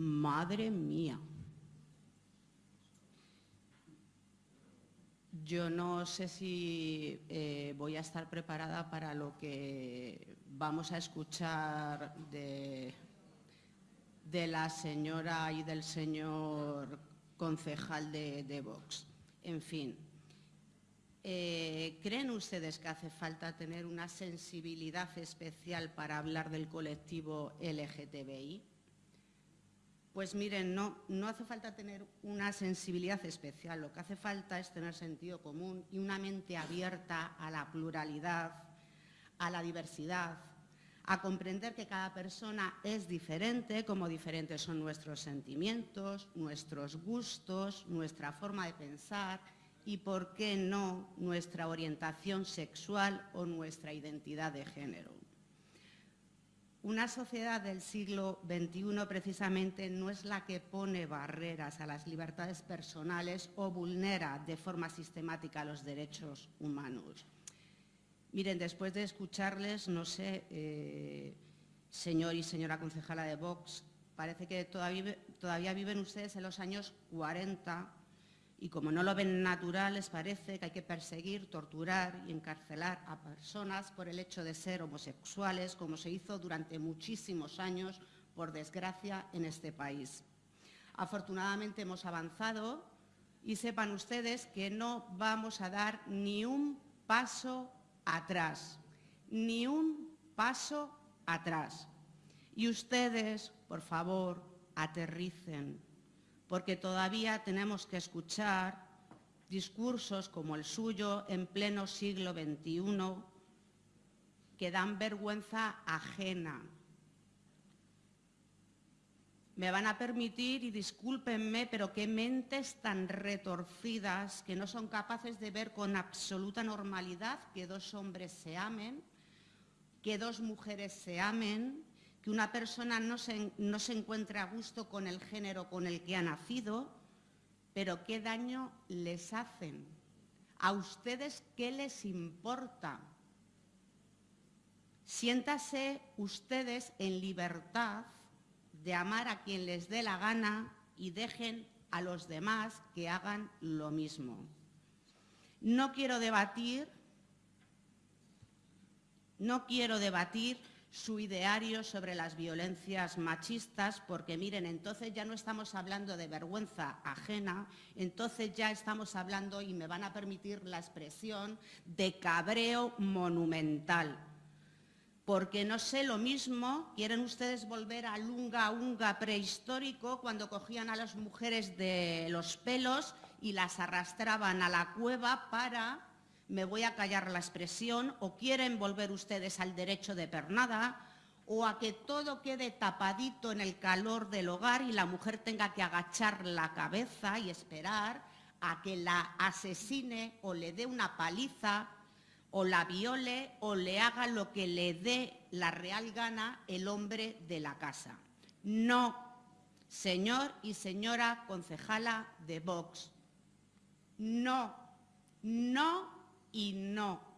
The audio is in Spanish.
Madre mía. Yo no sé si eh, voy a estar preparada para lo que vamos a escuchar de, la señora y del señor concejal de, Vox. En fin, eh, ¿creen ustedes que hace falta tener una sensibilidad especial para hablar del colectivo LGTBI? Pues miren, no, no hace falta tener una sensibilidad especial, lo que hace falta es tener sentido común y una mente abierta a la pluralidad, a la diversidad, a comprender que cada persona es diferente, como diferentes son nuestros sentimientos, nuestros gustos, nuestra forma de pensar y, por qué no, nuestra orientación sexual o nuestra identidad de género. Una sociedad del siglo XXI precisamente no es la que pone barreras a las libertades personales o vulnera de forma sistemática los derechos humanos. Miren, después de escucharles, no sé, eh, señor y señora concejala de Vox, parece que todavía, todavía viven ustedes en los años 40 y como no lo ven natural, les parece que hay que perseguir, torturar y encarcelar a personas por el hecho de ser homosexuales, como se hizo durante muchísimos años, por desgracia, en este país. Afortunadamente hemos avanzado y sepan ustedes que no vamos a dar ni un paso atrás, ni un paso atrás. Y ustedes, por favor, aterricen, porque todavía tenemos que escuchar discursos como el suyo en pleno siglo XXI que dan vergüenza ajena. Me van a permitir, y discúlpenme, pero qué mentes tan retorcidas que no son capaces de ver con absoluta normalidad que dos hombres se amen, que dos mujeres se amen, que una persona no se, no se encuentre a gusto con el género con el que ha nacido, pero qué daño les hacen. ¿A ustedes qué les importa? Siéntase ustedes en libertad de amar a quien les dé la gana y dejen a los demás que hagan lo mismo. No quiero debatir, no quiero debatir su ideario sobre las violencias machistas, porque miren, entonces ya no estamos hablando de vergüenza ajena, entonces ya estamos hablando, y me van a permitir la expresión, de cabreo monumental. Porque no sé lo mismo, quieren ustedes volver al unga unga prehistórico cuando cogían a las mujeres de los pelos y las arrastraban a la cueva para me voy a callar la expresión, o quieren volver ustedes al derecho de pernada, o a que todo quede tapadito en el calor del hogar y la mujer tenga que agachar la cabeza y esperar a que la asesine o le dé una paliza o la viole o le haga lo que le dé la real gana el hombre de la casa. No, señor y señora concejala de Vox, no, no y no.